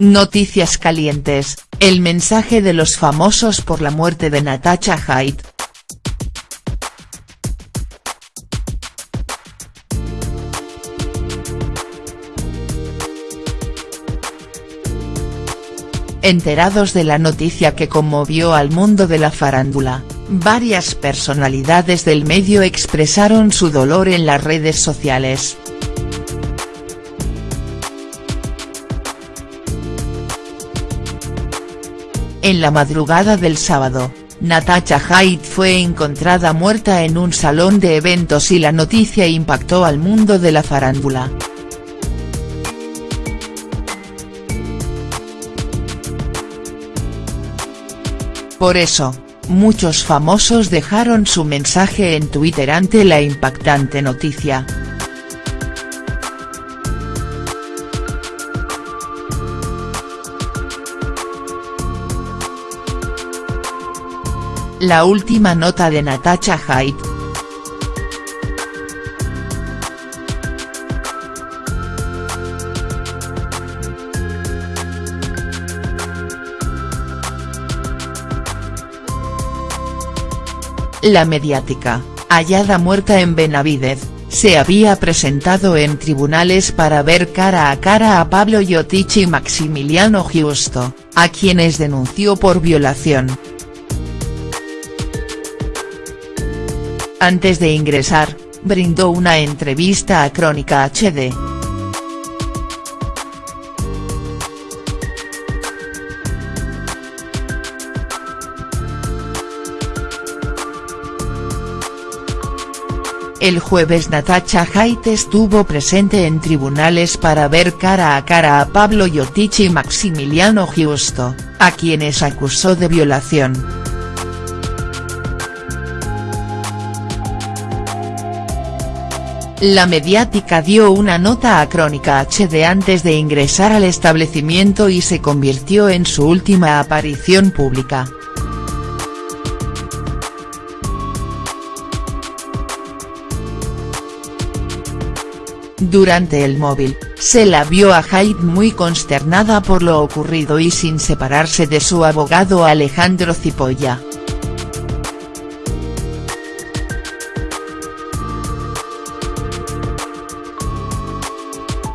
Noticias calientes, el mensaje de los famosos por la muerte de Natasha Haidt. Enterados de la noticia que conmovió al mundo de la farándula, varias personalidades del medio expresaron su dolor en las redes sociales. En la madrugada del sábado, Natasha Haidt fue encontrada muerta en un salón de eventos y la noticia impactó al mundo de la farándula. Por eso, muchos famosos dejaron su mensaje en Twitter ante la impactante noticia. La última nota de Natasha Haidt, La mediática, hallada muerta en Benavidez, se había presentado en tribunales para ver cara a cara a Pablo Yotich y Maximiliano Giusto, a quienes denunció por violación. Antes de ingresar, brindó una entrevista a Crónica HD. El jueves Natasha Haidt estuvo presente en tribunales para ver cara a cara a Pablo Yotich y Maximiliano Giusto, a quienes acusó de violación. La mediática dio una nota a Crónica HD antes de ingresar al establecimiento y se convirtió en su última aparición pública. Durante el móvil, se la vio a Haidt muy consternada por lo ocurrido y sin separarse de su abogado Alejandro Cipolla.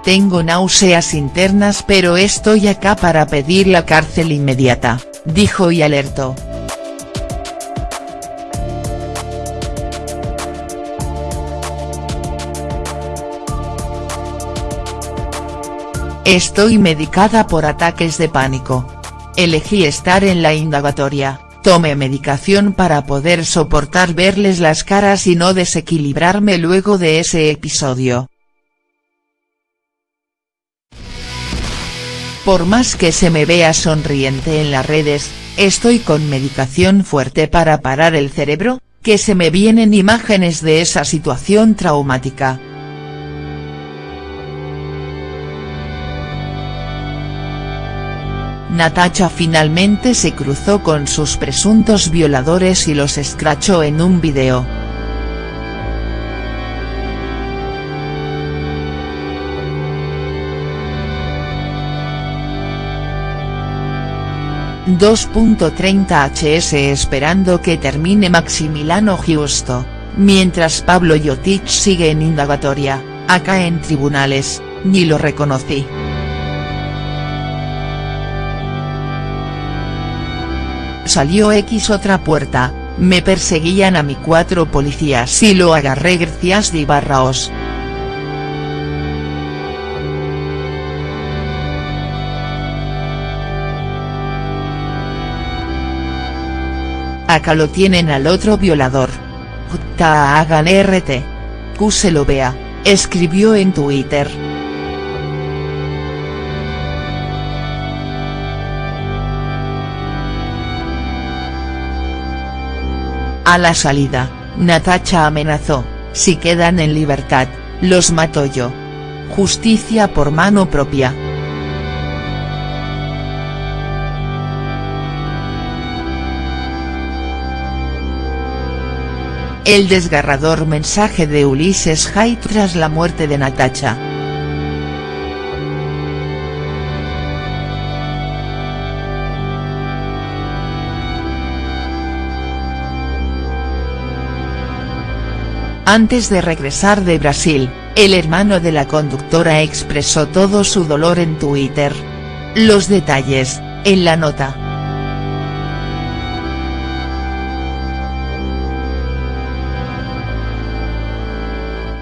Tengo náuseas internas pero estoy acá para pedir la cárcel inmediata, dijo y alertó. Estoy medicada por ataques de pánico. Elegí estar en la indagatoria, tomé medicación para poder soportar verles las caras y no desequilibrarme luego de ese episodio. Por más que se me vea sonriente en las redes, estoy con medicación fuerte para parar el cerebro, que se me vienen imágenes de esa situación traumática. Natacha finalmente se cruzó con sus presuntos violadores y los escrachó en un video. ...2.30 hs esperando que termine Maximiliano Giusto, mientras Pablo Yotich sigue en indagatoria, acá en tribunales, ni lo reconocí. Salió X otra puerta, me perseguían a mi cuatro policías y lo agarré gracias de Barraos. Acá lo tienen al otro violador. J hagan RT. Q se lo vea, escribió en Twitter. A la salida, Natacha amenazó, si quedan en libertad, los mato yo. Justicia por mano propia. el desgarrador mensaje de Ulises Hay tras la muerte de Natacha. Antes de regresar de Brasil, el hermano de la conductora expresó todo su dolor en Twitter. Los detalles, en la nota.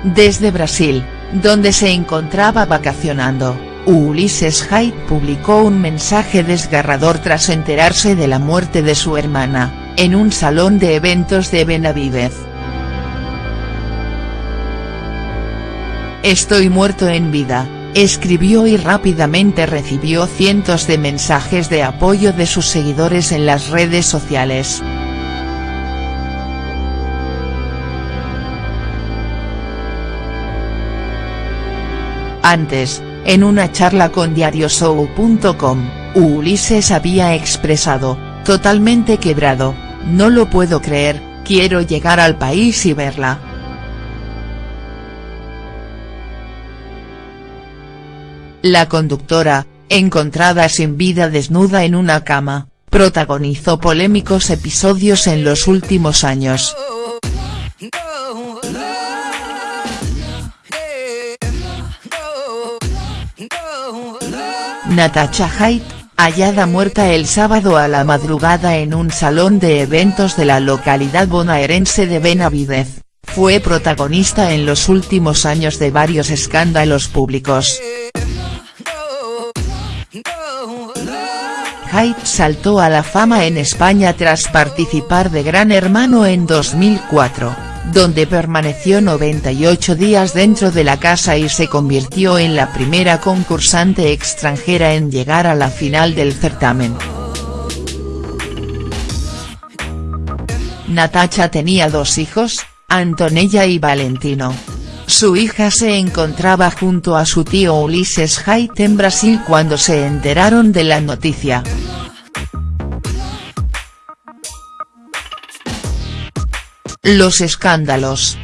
Desde Brasil, donde se encontraba vacacionando, Ulises Haidt publicó un mensaje desgarrador tras enterarse de la muerte de su hermana, en un salón de eventos de Benavidez. Estoy muerto en vida, escribió y rápidamente recibió cientos de mensajes de apoyo de sus seguidores en las redes sociales. Antes, en una charla con diarioshow.com, Ulises había expresado, totalmente quebrado, no lo puedo creer, quiero llegar al país y verla. La conductora, encontrada sin vida desnuda en una cama, protagonizó polémicos episodios en los últimos años. Natacha Haidt, hallada muerta el sábado a la madrugada en un salón de eventos de la localidad bonaerense de Benavidez, fue protagonista en los últimos años de varios escándalos públicos. Haidt saltó a la fama en España tras participar de Gran Hermano en 2004, donde permaneció 98 días dentro de la casa y se convirtió en la primera concursante extranjera en llegar a la final del certamen. Natacha tenía dos hijos, Antonella y Valentino. Su hija se encontraba junto a su tío Ulises Haidt en Brasil cuando se enteraron de la noticia. Los escándalos.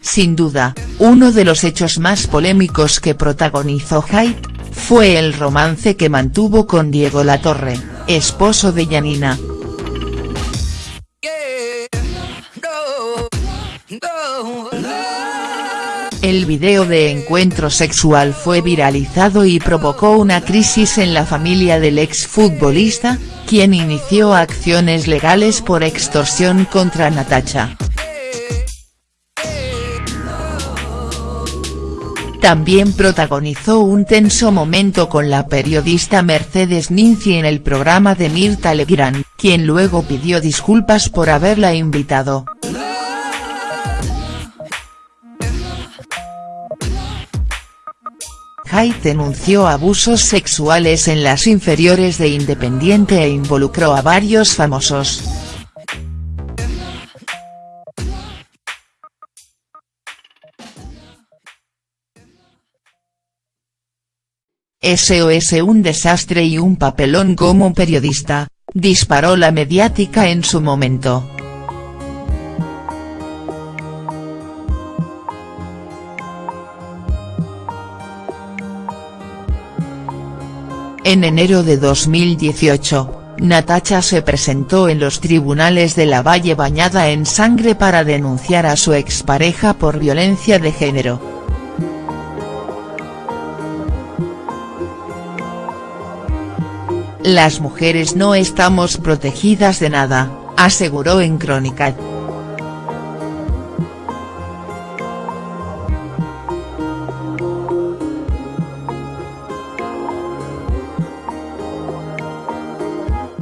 Sin duda, uno de los hechos más polémicos que protagonizó Haidt, fue el romance que mantuvo con Diego Latorre, esposo de Yanina. El video de encuentro sexual fue viralizado y provocó una crisis en la familia del exfutbolista, quien inició acciones legales por extorsión contra Natacha. También protagonizó un tenso momento con la periodista Mercedes Ninzi en el programa de Mirta Legrand, quien luego pidió disculpas por haberla invitado. Haidt denunció abusos sexuales en las inferiores de Independiente e involucró a varios famosos. SOS un desastre y un papelón como periodista, disparó la mediática en su momento. En enero de 2018, Natacha se presentó en los tribunales de la Valle bañada en sangre para denunciar a su expareja por violencia de género. Las mujeres no estamos protegidas de nada, aseguró en Crónica.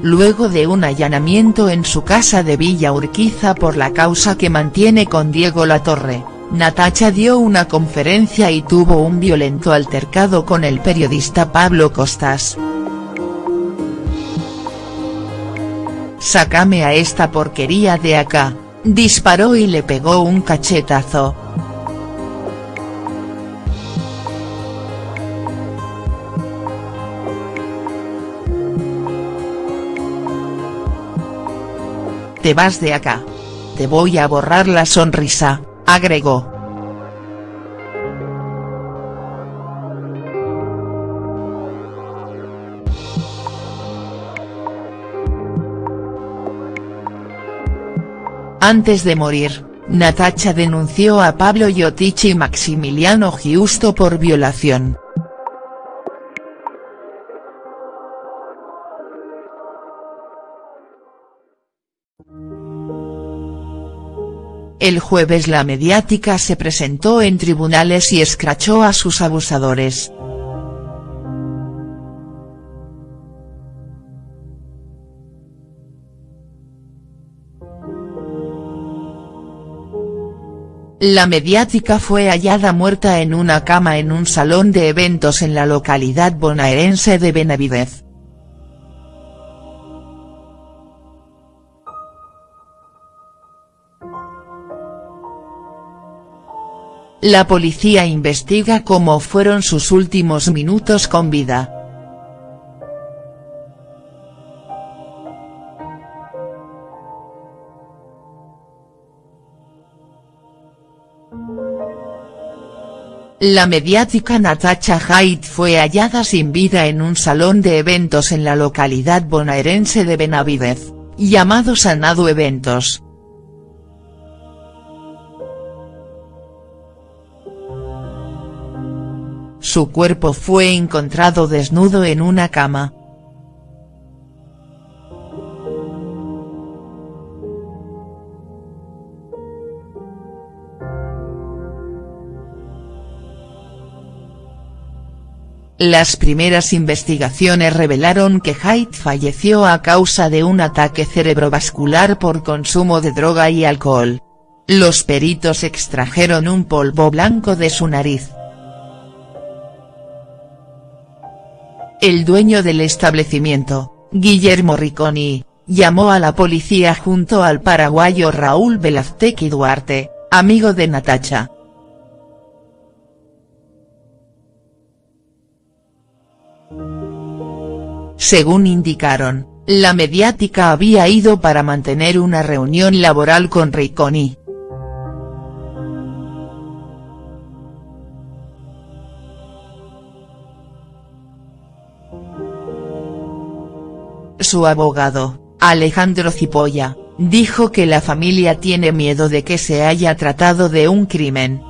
Luego de un allanamiento en su casa de Villa Urquiza por la causa que mantiene con Diego Latorre, Natacha dio una conferencia y tuvo un violento altercado con el periodista Pablo Costas. Sácame a esta porquería de acá, disparó y le pegó un cachetazo. te vas de acá. Te voy a borrar la sonrisa, agregó. Antes de morir, Natacha denunció a Pablo Yottich y Maximiliano Giusto por violación. El jueves la mediática se presentó en tribunales y escrachó a sus abusadores. La mediática fue hallada muerta en una cama en un salón de eventos en la localidad bonaerense de Benavidez. La policía investiga cómo fueron sus últimos minutos con vida. La mediática Natacha Haidt fue hallada sin vida en un salón de eventos en la localidad bonaerense de Benavidez, llamado Sanado Eventos. Su cuerpo fue encontrado desnudo en una cama. Las primeras investigaciones revelaron que Haidt falleció a causa de un ataque cerebrovascular por consumo de droga y alcohol. Los peritos extrajeron un polvo blanco de su nariz. El dueño del establecimiento, Guillermo Ricconi, llamó a la policía junto al paraguayo Raúl Velaztequi Duarte, amigo de Natacha. Según indicaron, la mediática había ido para mantener una reunión laboral con Ricconi. Su abogado, Alejandro Cipolla, dijo que la familia tiene miedo de que se haya tratado de un crimen.